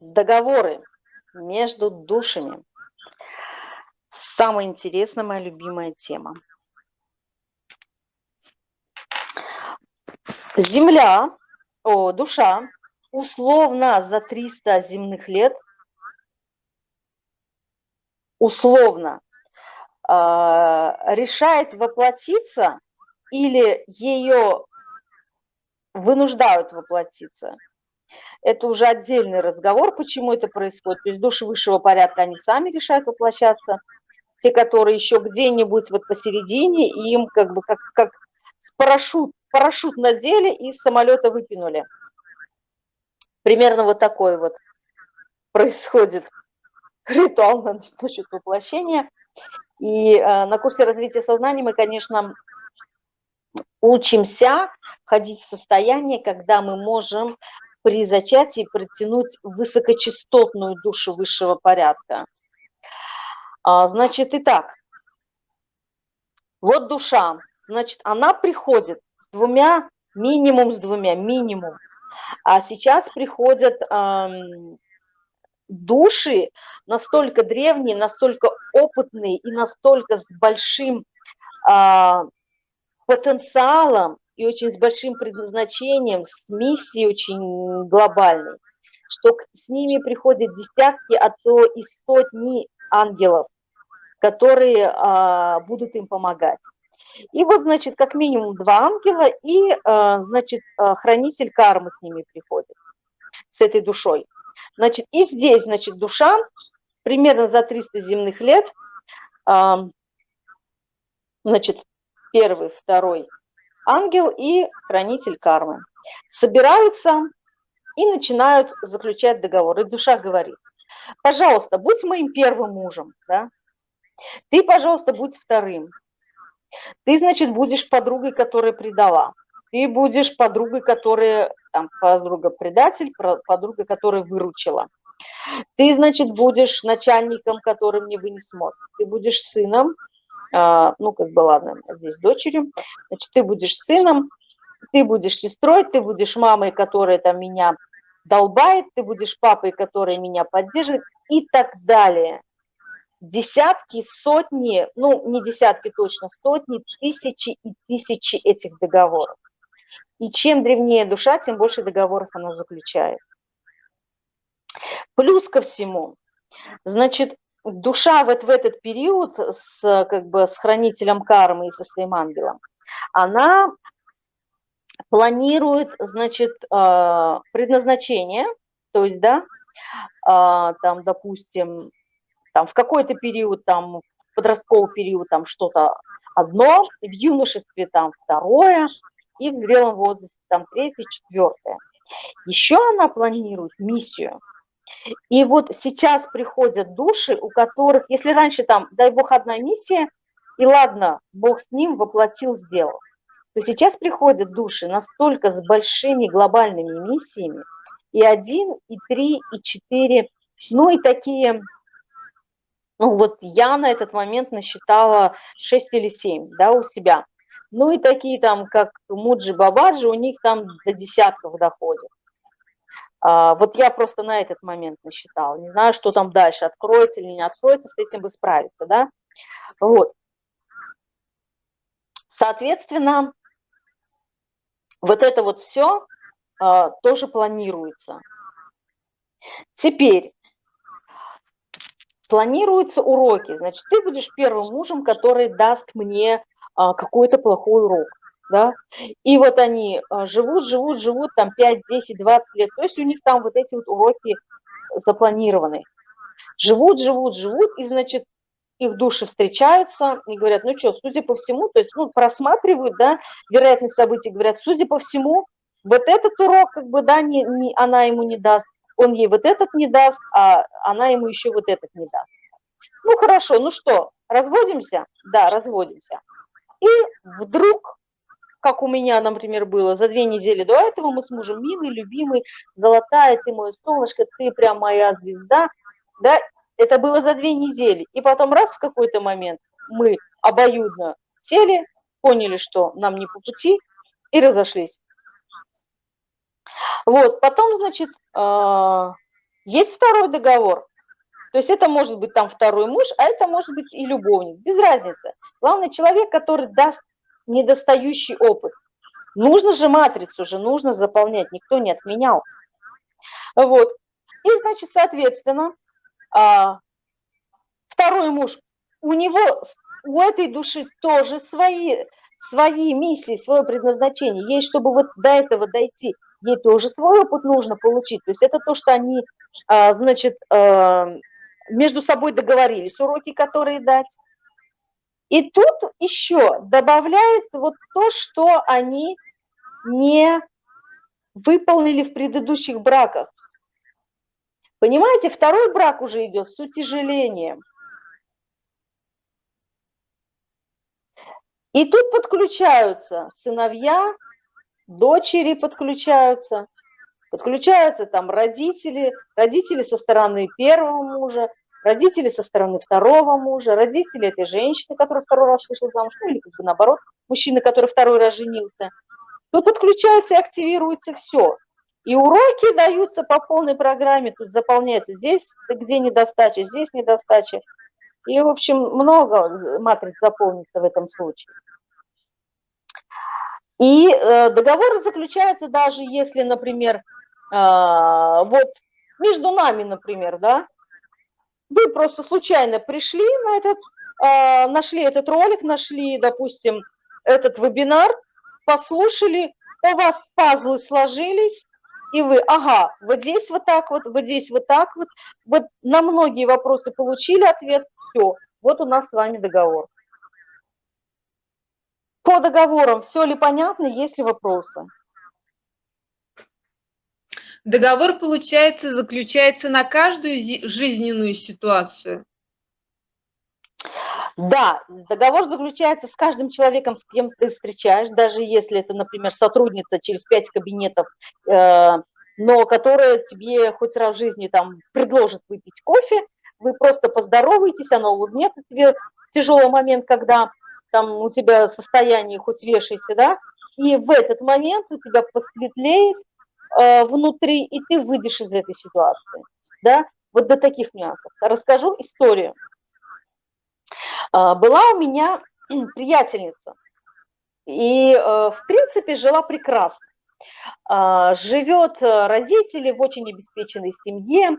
договоры между душами. Самая интересная, моя любимая тема. Земля, о, душа, условно за 300 земных лет, условно, э, решает воплотиться или ее вынуждают воплотиться. Это уже отдельный разговор, почему это происходит. То есть души высшего порядка, они сами решают воплощаться. Те, которые еще где-нибудь вот посередине, им как бы как, как с парашют, парашют надели и с самолета выкинули. Примерно вот такой вот происходит ритуал насчет воплощения. И э, на курсе развития сознания мы, конечно, учимся входить в состояние, когда мы можем при зачатии притянуть высокочастотную душу высшего порядка. А, значит, итак, вот душа, значит, она приходит с двумя, минимум с двумя, минимум. А сейчас приходят эм, души настолько древние, настолько опытные и настолько с большим э, потенциалом и очень с большим предназначением, с миссией очень глобальной, что с ними приходят десятки, а то и сотни ангелов, которые а, будут им помогать. И вот, значит, как минимум два ангела и, а, значит, а, хранитель кармы с ними приходит, с этой душой. Значит, и здесь, значит, душа примерно за 300 земных лет, а, значит, первый, второй ангел и хранитель кармы собираются и начинают заключать договор. И душа говорит, пожалуйста, будь моим первым мужем, да? ты, пожалуйста, будь вторым. Ты, значит, будешь подругой, которая предала. Ты будешь подругой, которая, там, подруга-предатель, подруга, которая выручила. Ты, значит, будешь начальником, который мне вынес мозг. Ты будешь сыном, ну, как бы, ладно, здесь дочерью, значит, ты будешь сыном, ты будешь сестрой, ты будешь мамой, которая там меня долбает, ты будешь папой, который меня поддерживает и так далее. Десятки, сотни, ну, не десятки точно, сотни, тысячи и тысячи этих договоров. И чем древнее душа, тем больше договоров она заключает. Плюс ко всему, значит, душа вот в этот период с, как бы, с хранителем кармы и со своим ангелом, она планирует, значит, а, предназначение, то есть, да, а, там, допустим, там в какой-то период, там, в подростковый период, там что-то одно, в юношестве там второе, и в зрелом возрасте там третье, четвертое. Еще она планирует миссию, и вот сейчас приходят души, у которых, если раньше там, дай бог, одна миссия, и ладно, Бог с ним воплотил, сделал, то сейчас приходят души настолько с большими глобальными миссиями, и один, и три, и четыре, ну и такие, ну вот я на этот момент насчитала 6 или 7, да, у себя. Ну и такие там, как Муджи Бабаджи, у них там до десятков доходят. А, вот я просто на этот момент насчитала. Не знаю, что там дальше, откроется или не откроется, с этим бы справиться, да? Вот. Соответственно, вот это вот все а, тоже планируется. Теперь планируются уроки. Значит, ты будешь первым мужем, который даст мне а, какой-то плохой урок да, и вот они а, живут, живут, живут там 5, 10, 20 лет, то есть у них там вот эти вот уроки запланированы. Живут, живут, живут, и, значит, их души встречаются и говорят, ну что, судя по всему, то есть, ну, просматривают, да, вероятность событий, говорят, судя по всему, вот этот урок, как бы, да, не, не, она ему не даст, он ей вот этот не даст, а она ему еще вот этот не даст. Ну, хорошо, ну что, разводимся? Да, разводимся. И вдруг как у меня, например, было за две недели до этого, мы с мужем милый, любимый, золотая, ты мое солнышко, ты прям моя звезда, да, это было за две недели. И потом раз в какой-то момент мы обоюдно сели, поняли, что нам не по пути, и разошлись. Вот, потом, значит, а, Есть второй договор. То есть это может быть там второй муж, а это может быть и любовник, без разницы. Главное, человек, который даст недостающий опыт. Нужно же матрицу же, нужно заполнять, никто не отменял. Вот. И, значит, соответственно, а, второй муж, у него, у этой души тоже свои, свои миссии, свое предназначение. Ей, чтобы вот до этого дойти, ей тоже свой опыт нужно получить. То есть это то, что они, а, значит, а, между собой договорились, уроки, которые дать. И тут еще добавляет вот то, что они не выполнили в предыдущих браках. Понимаете, второй брак уже идет с утяжелением. И тут подключаются сыновья, дочери подключаются, подключаются там родители, родители со стороны первого мужа, родители со стороны второго мужа, родители этой женщины, которая второй раз вышла замуж, ну или как бы наоборот, мужчина, который второй раз женился. Тут подключается и активируется все. И уроки даются по полной программе, тут заполняется здесь, где недостача, здесь недостача. И, в общем, много матриц заполнится в этом случае. И э, договор заключается даже если, например, э, вот между нами, например, да, вы просто случайно пришли на этот, э, нашли этот ролик, нашли, допустим, этот вебинар, послушали, у вас пазлы сложились, и вы, ага, вот здесь вот так вот, вот здесь вот так вот, вот на многие вопросы получили ответ, все, вот у нас с вами договор. По договорам все ли понятно, есть ли вопросы? Договор, получается, заключается на каждую жизненную ситуацию? Да, договор заключается с каждым человеком, с кем ты встречаешь, даже если это, например, сотрудница через пять кабинетов, э, но которая тебе хоть раз в жизни там предложит выпить кофе, вы просто поздороваетесь, она улыбнется тебе в тяжелый момент, когда там у тебя состояние хоть вешайся, да, и в этот момент у тебя посветлеет э, внутри, и ты выйдешь из этой ситуации, да, вот до таких нюансов. Расскажу историю. А, была у меня приятельница, и, э, в принципе, жила прекрасно. Живет э, родители в очень обеспеченной семье.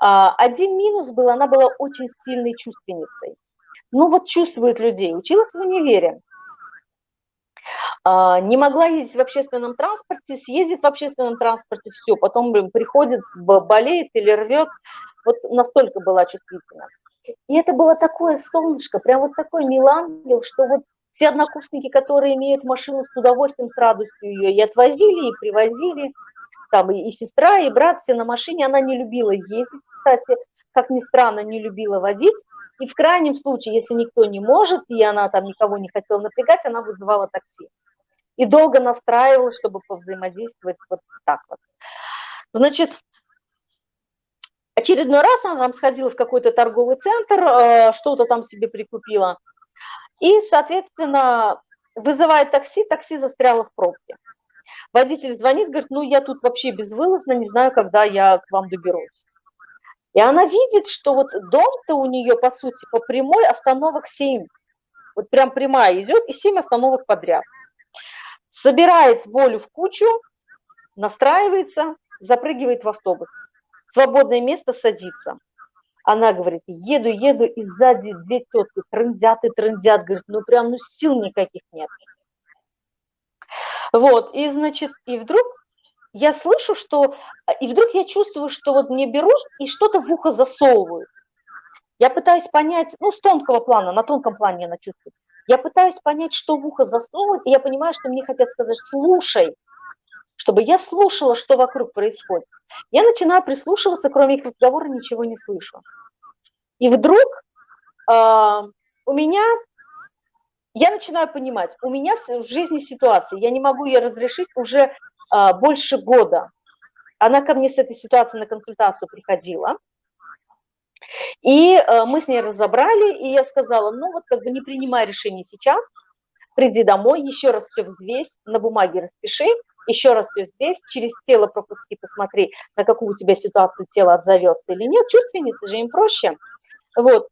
Один минус был, она была очень сильной чувственницей. Ну вот чувствует людей. Училась в универе. Не могла ездить в общественном транспорте, съездит в общественном транспорте, все, потом приходит, болеет или рвет. Вот настолько была чувствительна. И это было такое солнышко, прям вот такой милангел, что вот все однокурсники, которые имеют машину с удовольствием, с радостью ее и отвозили, и привозили, там и, и сестра, и брат, все на машине, она не любила ездить, кстати, как ни странно, не любила водить, и в крайнем случае, если никто не может, и она там никого не хотела напрягать, она вызывала такси. И долго настраивала, чтобы повзаимодействовать вот так вот. Значит, Очередной раз она там сходила в какой-то торговый центр, э, что-то там себе прикупила. И, соответственно, вызывает такси, такси застряло в пробке. Водитель звонит, говорит, ну я тут вообще безвылазно, не знаю, когда я к вам доберусь. И она видит, что вот дом-то у нее, по сути, по прямой остановок 7. Вот прям прямая идет и 7 остановок подряд. Собирает волю в кучу, настраивается, запрыгивает в автобус свободное место садится. Она говорит, еду, еду, и сзади две тетки трындят и трындят, говорит, ну прям, ну сил никаких нет. Вот, и значит, и вдруг я слышу, что, и вдруг я чувствую, что вот мне берут и что-то в ухо засовывают. Я пытаюсь понять, ну, с тонкого плана, на тонком плане она чувствует. Я пытаюсь понять, что в ухо засовывают, и я понимаю, что мне хотят сказать, слушай, чтобы я слушала, что вокруг происходит. Я начинаю прислушиваться, кроме их разговора ничего не слышу. И вдруг э, у меня, я начинаю понимать, у меня в жизни ситуация, я не могу ее разрешить уже э, больше года. Она ко мне с этой ситуацией на консультацию приходила. И э, мы с ней разобрали, и я сказала, ну вот как бы не принимай решение сейчас, приди домой, еще раз все взвесь, на бумаге распиши, еще раз все здесь, через тело пропусти, посмотри, на какую у тебя ситуацию тело отзовется или нет, чувственницы же им проще. Вот,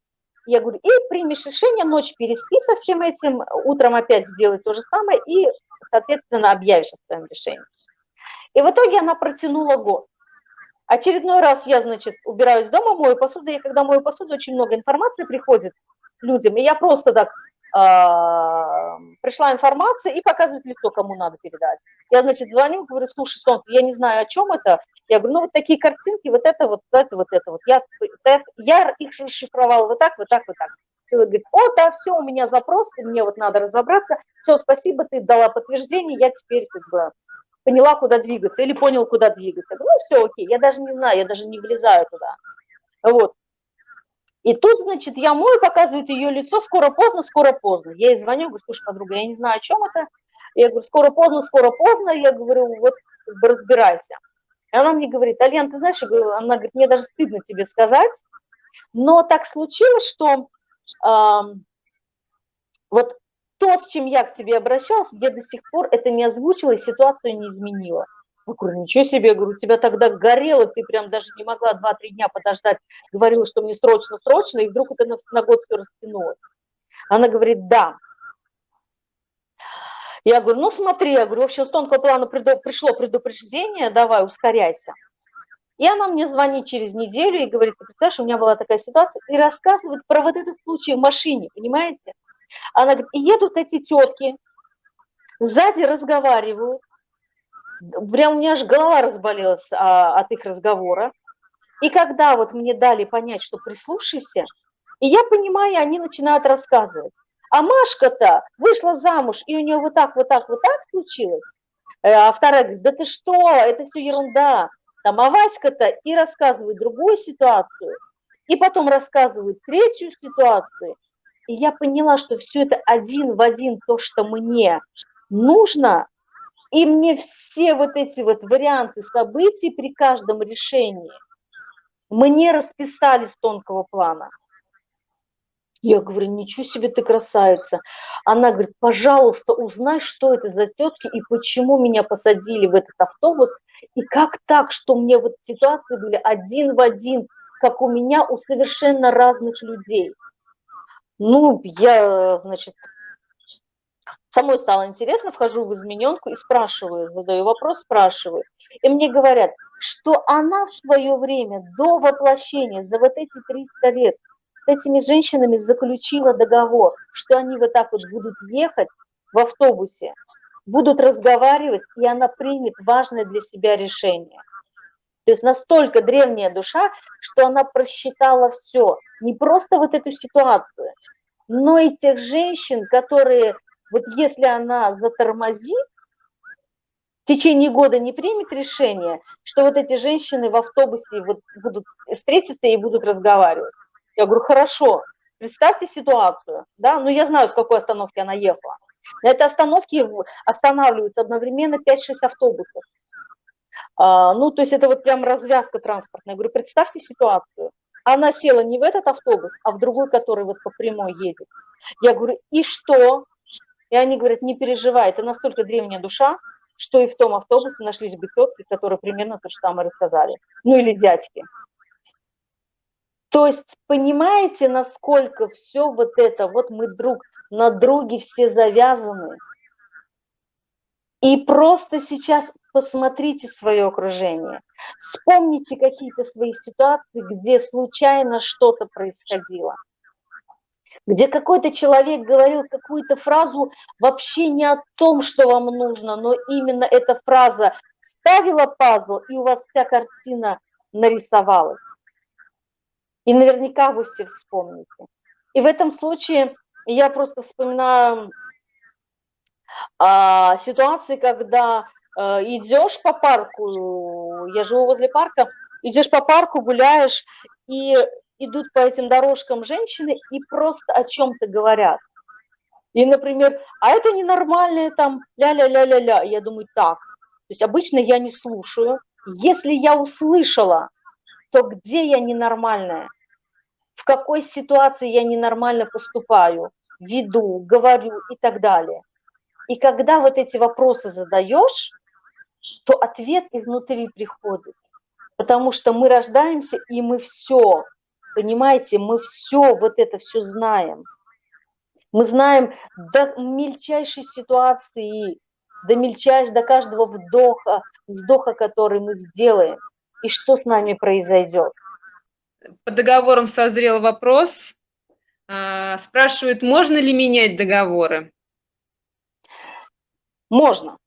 я говорю, и примешь решение, ночь переспи со всем этим, утром опять сделай то же самое и, соответственно, объявишь о своем решении. И в итоге она протянула год. Очередной раз я, значит, убираюсь дома, мою посуду, и когда мою посуду, очень много информации приходит людям, и я просто так а, пришла информация и показывает лицо, кому надо передать. Я, значит, звоню, говорю, слушай, Солнце, я не знаю, о чем это. Я говорю, ну вот такие картинки, вот это, вот это, вот это, вот. Я, это, я их расшифровала вот так, вот так, вот так. Человек говорит, о, да, все, у меня запрос, мне вот надо разобраться. Все, спасибо, ты дала подтверждение, я теперь как бы поняла, куда двигаться, или понял, куда двигаться. Ну, все, окей, я даже не знаю, я даже не влезаю туда. Вот. И тут, значит, я мою, показывает ее лицо, скоро поздно, скоро поздно. Я ей звоню, говорю, слушай, подруга, я не знаю, о чем это. Я говорю, скоро поздно, скоро поздно. Я говорю, вот как бы разбирайся. И она мне говорит, Альян, ты знаешь, она говорит, мне даже стыдно тебе сказать, но так случилось, что э, вот то, с чем я к тебе обращалась, я до сих пор это не озвучила и ситуацию не изменила. Я говорю, ничего себе, я говорю, у тебя тогда горело, ты прям даже не могла 2-3 дня подождать, говорила, что мне срочно-срочно, и вдруг это на, на год все растянулось. Она говорит, да. Я говорю, ну смотри, я говорю, общем, с тонкого плана пришло предупреждение, давай, ускоряйся. И она мне звонит через неделю и говорит, ты представляешь, у меня была такая ситуация, и рассказывает про вот этот случай в машине, понимаете? Она говорит, и едут эти тетки, сзади разговаривают, прям у меня аж голова разболелась а, от их разговора. И когда вот мне дали понять, что прислушайся, и я понимаю, они начинают рассказывать. А Машка-то вышла замуж, и у нее вот так, вот так, вот так случилось. Э, а вторая говорит, да ты что, это все ерунда. Там, а Васька-то и рассказывает другую ситуацию, и потом рассказывает третью ситуацию. И я поняла, что все это один в один то, что мне нужно, и мне все вот эти вот варианты событий при каждом решении мне расписали с тонкого плана. Я говорю, ничего себе ты красавица. Она говорит, пожалуйста, узнай, что это за тетки и почему меня посадили в этот автобус. И как так, что мне вот ситуации были один в один, как у меня, у совершенно разных людей. Ну, я, значит, самой стало интересно, вхожу в измененку и спрашиваю, задаю вопрос, спрашиваю. И мне говорят, что она в свое время до воплощения, за вот эти 300 лет, с этими женщинами заключила договор, что они вот так вот будут ехать в автобусе, будут разговаривать, и она примет важное для себя решение. То есть настолько древняя душа, что она просчитала все, не просто вот эту ситуацию, но и тех женщин, которые, вот если она затормозит, в течение года не примет решение, что вот эти женщины в автобусе вот будут встретиться и будут разговаривать. Я говорю, хорошо, представьте ситуацию, да, ну я знаю, с какой остановки она ехала. На этой остановке останавливаются одновременно 5-6 автобусов. А, ну, то есть это вот прям развязка транспортная. Я говорю, представьте ситуацию. Она села не в этот автобус, а в другой, который вот по прямой едет. Я говорю, и что? И они говорят, не переживай, это настолько древняя душа, что и в том автобусе нашлись бы тетки, которые примерно то же самое рассказали. Ну или дядьки. То есть понимаете, насколько все вот это, вот мы друг на друге все завязаны. И просто сейчас посмотрите свое окружение, вспомните какие-то свои ситуации, где случайно что-то происходило, где какой-то человек говорил какую-то фразу вообще не о том, что вам нужно, но именно эта фраза ставила пазл, и у вас вся картина нарисовалась. И наверняка вы все вспомните. И в этом случае я просто вспоминаю а, ситуации, когда идешь по парку, я живу возле парка, идешь по парку, гуляешь, и идут по этим дорожкам женщины и просто о чем-то говорят. И, например, а это ненормальное там ля-ля-ля-ля-ля. Я думаю, так, то есть обычно я не слушаю. Если я услышала, то где я ненормальная? В какой ситуации я ненормально поступаю, веду, говорю и так далее. И когда вот эти вопросы задаешь, то ответ изнутри приходит. Потому что мы рождаемся, и мы все, понимаете, мы все, вот это все знаем. Мы знаем до мельчайшей ситуации, до мельчайшего, до каждого вдоха, вздоха, который мы сделаем, и что с нами произойдет. По договорам созрел вопрос. А, спрашивают, можно ли менять договоры? Можно.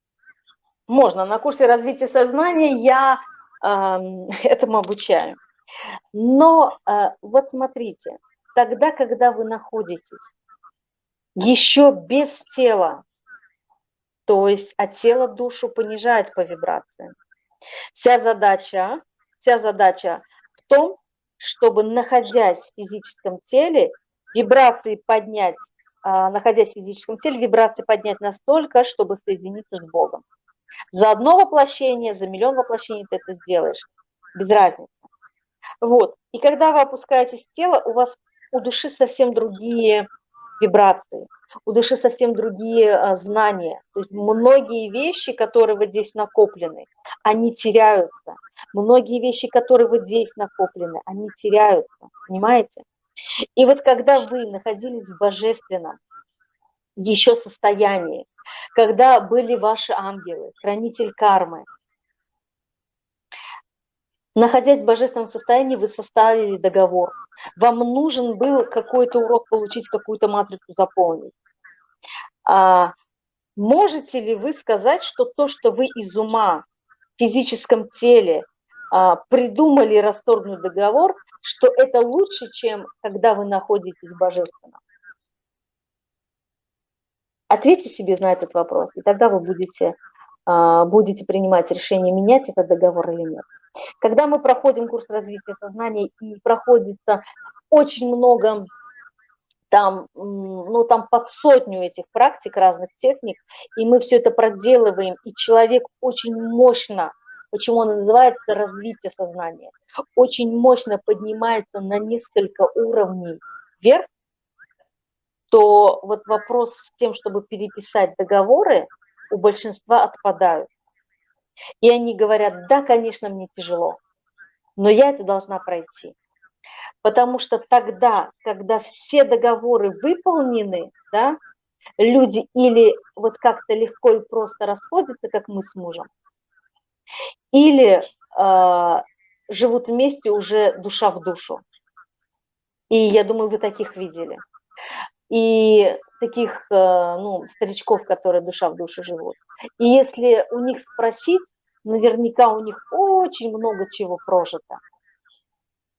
Можно. На курсе развития сознания я э, этому обучаю. Но э, вот смотрите, тогда, когда вы находитесь еще без тела, то есть от тела душу понижает по вибрациям. Вся задача, вся задача в том, чтобы, находясь в физическом теле, вибрации поднять, находясь в физическом теле, вибрации поднять настолько, чтобы соединиться с Богом. За одно воплощение, за миллион воплощений ты это сделаешь, без разницы. Вот. И когда вы опускаетесь в тело, у вас у души совсем другие вибрации, у души совсем другие а, знания. То есть многие вещи, которые вот здесь накоплены, они теряются. Многие вещи, которые вот здесь накоплены, они теряются. Понимаете? И вот когда вы находились в божественном еще состоянии, когда были ваши ангелы, хранитель кармы, находясь в божественном состоянии, вы составили договор. Вам нужен был какой-то урок получить, какую-то матрицу заполнить. А, можете ли вы сказать, что то, что вы из ума в физическом теле а, придумали расторгнуть договор, что это лучше, чем когда вы находитесь в божественном? Ответьте себе на этот вопрос, и тогда вы будете, а, будете принимать решение, менять этот договор или нет. Когда мы проходим курс развития сознания и проходится очень много там, ну, там под сотню этих практик, разных техник, и мы все это проделываем, и человек очень мощно, почему он называется развитие сознания, очень мощно поднимается на несколько уровней вверх, то вот вопрос с тем, чтобы переписать договоры, у большинства отпадают. И они говорят, да, конечно, мне тяжело, но я это должна пройти. Потому что тогда, когда все договоры выполнены, да, люди или вот как-то легко и просто расходятся, как мы с мужем, или э, живут вместе уже душа в душу. И я думаю, вы таких видели. И таких э, ну, старичков, которые душа в душу живут. И если у них спросить, наверняка у них очень много чего прожито.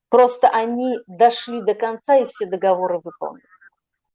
Просто они дошли до конца и все договоры выполнили.